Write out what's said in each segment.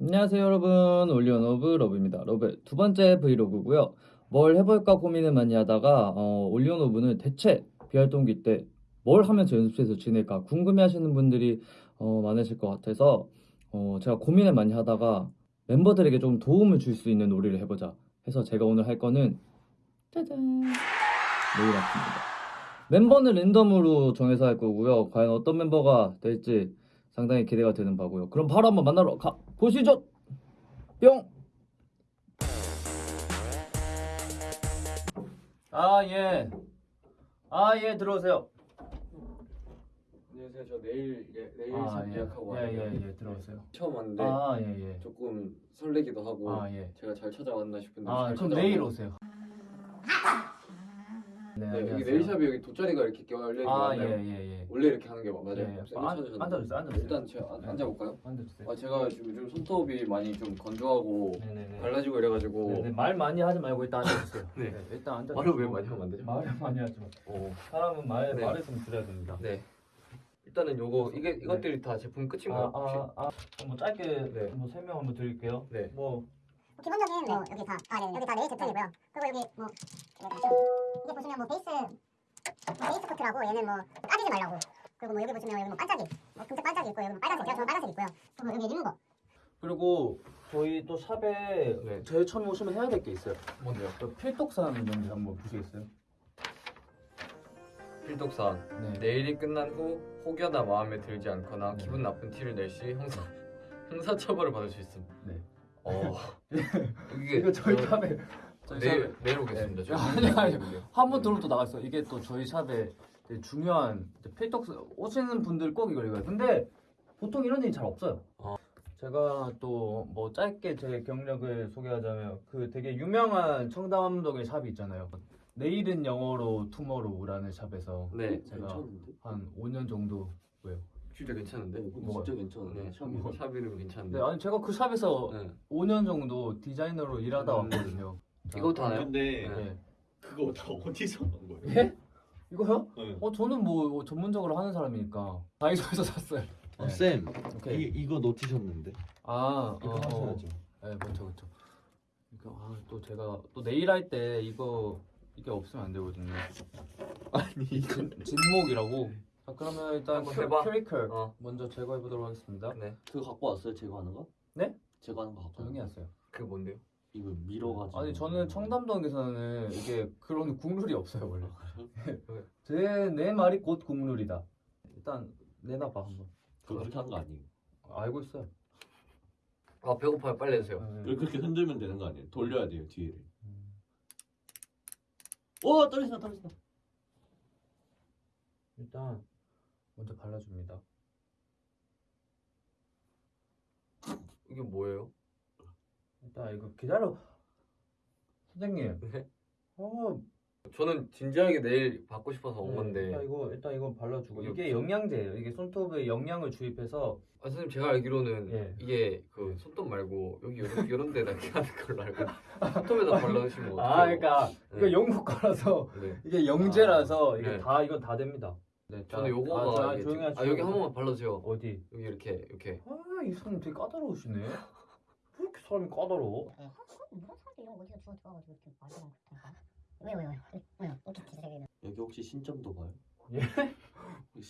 안녕하세요 여러분. OnlyOneOf Love입니다. Love의 두 번째 브이로그고요. 뭘 해볼까 고민을 많이 하다가 어, OnlyOneOf는 대체 비활동기 때 뭘 하면서 연습실에서 지낼까 궁금해하시는 분들이 어, 많으실 것 같아서 어, 제가 고민을 많이 하다가 멤버들에게 좀 도움을 줄 수 있는 놀이를 해보자 해서 제가 오늘 할 거는 짜잔! 놀이 같습니다. 멤버는 랜덤으로 정해서 할 거고요. 과연 어떤 멤버가 될지 상당히 기대가 되는 바고요. 그럼 바로 한번 만나러 가 보시죠. 뿅. 아 예. 아 예 들어오세요. 안녕하세요. 저 내일 예, 내일 아, 참 예. 예약하고 예, 왔는데 예, 예, 들어오세요. 처음 왔는데 아 예, 예. 조금 설레기도 하고 아 예. 제가 잘 찾아왔나 싶은데 아 잘 그럼 찾아왔나요? 내일 오세요. 네, 네, 여기 안녕하세요. 네일샵이 여기 돗자리가 이렇게 열려 있는 거 아? 예, 예, 예. 원래 이렇게 하는 게 맞아요? 예, 쌤이 아, 찾으셨는데. 앉아주세요, 앉아주세요. 일단 제가 앉- 네. 앉아 볼까요? 앉아주세요. 아 제가 지금 요즘 손톱이 많이 좀 건조하고 네네네. 갈라지고 이래 가지고 네, 네, 말 많이 하지 말고 일단 앉아주세요. 네. 일단 앉아. 말을 왜 많이 하면 안 되죠? 말을 많이 하지 마. 어. 사람은 말 네. 말을 좀 줄여야 됩니다. 네. 일단은 요거 이게 이것들이 다 제품 끝인가요? 혹시? 아, 아, 아, 뭐 짧게 네. 뭐 설명 한번 드릴게요. 네. 뭐 기본적인 뭐 여기 다 아, 네, 여기 다 네일 제품이고요. 그리고 여기 뭐 이 게 보시면 뭐 base 뭐 base coat라고 얘는 뭐 까지지 말라고. 그리고 뭐 여기 보시면 여기 뭐 반짝이, 뭐 금색 반짝이 있고 여기 뭐 빨간색, 제가 좋아하는 빨간색 있고요. 그리고 여기 리무버. 그리고 저희 또 shop에 네. 제일 처음 오시면 해야 될 게 있어요. 뭔데요? 그 필독산 뭔지 한번 보시겠어요? 필독산 네. 내일이 끝난 후 혹여나 마음에 들지 않거나 네. 기분 나쁜 티를 낼 시 형사 형사 처벌을 받을 수 있음. 네. 어 이게 이거 저희 저- 샵에 저희 내일 내일 오겠습니다. 네. 아니, 아니. 한번 들어도 나갔어. 이게 또 저희 샵에 중요한 필독 오시는 분들 꼭 이걸 읽어요. 근데 보통 이런 일이 잘 없어요. 어. 제가 또 뭐 짧게 제 경력을 소개하자면 그 되게 유명한 청담동의 샵이 있잖아요. 내일은 영어로 투모로우라는 샵에서 네. 제가 괜찮은데? 한 5년 정도 왜요? 진짜 괜찮은데. 뭐가? 진짜 괜찮은데 네, 샵 샵이 샵 이름 괜찮은데. 네, 아니 제가 그 샵에서 네. 5년 정도 디자이너로 일하다 음. 왔거든요. 자, 이것도 하나요? 근데 네. 그거 다 어디서 난 거예요? 예? 이거요? 네. 어 저는 뭐 전문적으로 하는 사람이니까 다이소에서 샀어요. 어, 네. 쌤 오케이. 이, 이거 놓치셨는데 아 이거 어, 하셔야죠 네, 그렇죠, 그렇죠. 이거 아, 또 제가 또 네일 할 때 이거 이게 없으면 안 되거든요. 아니 이건 진목이라고. 자 그러면 일단 한번 큐- 해봐. 큐티클 어. 먼저 제거해 보도록 하겠습니다. 네. 그거 갖고 왔어요 제거하는 거? 네? 제거하는 거 갖고 조용히 왔어요. 그게 뭔데요? 이거 밀어가지고 아니 저는 청담동에서는 이게 그런 국룰이 없어요 원래. 그래요? 제내 말이 곧 국룰이다. 일단 내놔봐 한번. 그거 그렇게 하는 거 아니에요 알고 있어요. 아 배고파요. 빨리 해주세요. 네. 그렇게 흔들면 되는 거 아니에요 돌려야 돼요 뒤를 음. 오 떨어진다 떨어진다 일단 먼저 발라줍니다. 이게 뭐예요? 일단 이거 기다려. 선생님. 네. 어, 저는 진지하게 내일 받고 싶어서 온 네, 건데. 일단 이거 일단 이건 발라주고 이게 영양제예요. 이게 손톱에 영양을 주입해서 아 선생님 제가 알기로는 예. 이게 그 손톱 말고 여기 이런 이런 데다 이렇게 하는 걸로 알고 손톱에다 발라주시면 어떡해요? 아, 그러니까 네. 영국 거라서 네. 이게 영재라서 이게 네. 다 이건 다 됩니다. 네, 자, 저는 요거가 아, 조용히 하시고 아 여기 한 번만 발라주세요. 어디? 여기 이렇게 이렇게. 아, 이 사람 되게 까다로우시네. 왜 이렇게 사람이 까다로워? 네, 뭐라 사람들 이런 거 어디서 주워 들어가지고 이렇게 말도 그렇다니까. 왜요 왜요 왜요 왜요 이렇게 기세기는. 여기 혹시 신점도 봐요? 예?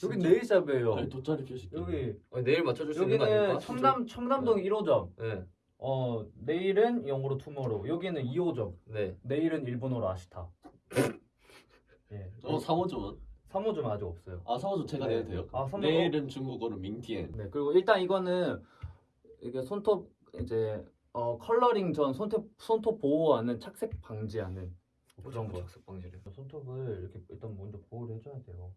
여기 네일샵이에요. 아니 돗자리 펴실게 여기 아, 내일 맞춰줄 수 있는 거 여기는 아닙니까? 청담 청담동 1호점. 네. 어 내일은 영어로 투모로우. 여기는 2호점. 네. 내일은 일본어로 아시타. 예. 어 3호점은? 3호점 아직 없어요. 아 3호점 제가 네. 내도 돼요? 아, 3호점? 내일은 중국어로 민티엔 네. 그리고 일단 이거는 이게 손톱 이제 어 coloring 전 손톱 손톱 보호하는 착색 방지하는 그런 거. 착색 방지를. 손톱을 이렇게 일단 먼저 보호를 해줘야 돼요.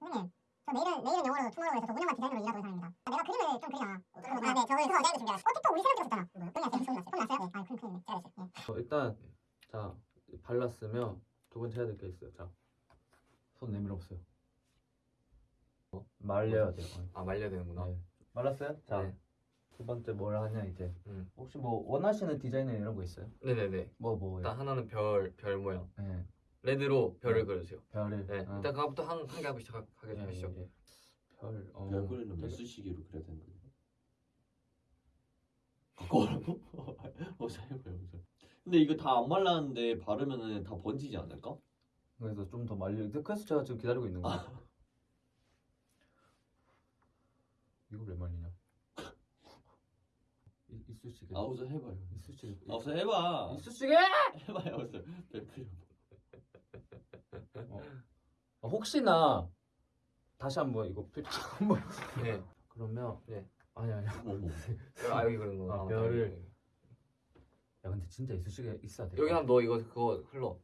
선생님, 저 내일은 내일은 영어로 tomorrow에서 저 5년간 디자이너로 일하고 있는 사람입니다. 내가 그림을 좀 그리잖아. 아, 네, 저걸 그래서 디자인을 준비했어. 어, 틱톡 우리 새로 들었잖아. 뭐요? 끝났어요. 손 났어요. 손 났어요? 네, 아, 그럼 큰일이네. 잘했어요. 예. 어, 일단 자 발랐으면 두 번째 해야 될 게 있어요. 자 손 내밀어 보세요. 말려야 돼요. 아 말려야 되는구나. 네. 말랐어요? 자. 네. 두 번째 뭘 하냐 이제 음. 혹시 뭐 원하시는 디자인 이런 거 있어요? 네네네. 뭐 뭐요? 일단 하나는 별 별 모양. 네, 레드로 별을 네. 그려주세요. 별을 네. 어. 일단 그거부터 한 한 개 하고 시작하게 예, 하시죠. 예, 예. 별 어, 별 그리는 매수시기로 그려야 되는 거예요 바꿔라고? 어서 해봐요. 어서. 근데 이거 다 안 말랐는데 바르면은 다 번지지 않을까? 그래서 좀 더 말려. 그래서 제가 지금 기다리고 있는 거예요. 이걸 왜 말리냐? 이- 이쑤시개. 아 어서 해봐요. 이쑤시개. 아 어서 해봐. 이쑤시개? 해봐요. 어서. 베풀려. 어. 어, 혹시나 다시 한번 이거 필터 한번. 네. 그러면 네. 아니 아니. 어머 어머. 아 여기 그런 거. 아, 뼈를- 야 근데 진짜 이쑤시개 있어야 돼. 여기 한번 너 이거 그거 흘러.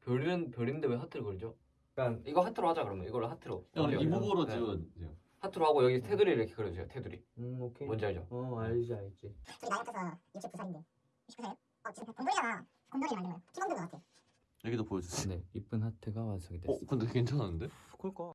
별은 별인데 왜 하트를 그리죠? 약간 이거 하트로 하자 그러면 이걸로 하트로. 형 여기, 리무버로 네. 지워주세요. 하트로 하고 여기 테두리 이렇게 그려주세요. 테두리. 음 오케이. 뭔지 알죠? 어 알지 알지. 저기 나이 합쳐서 69살인데 69살이요? 어 지금 곰돌이잖아 곰돌이 만든 거예요 팀원들 것 같아 여기도 보여주세요. 네 이쁜 하트가 완성이 어 근데 괜찮은데? 그럴까?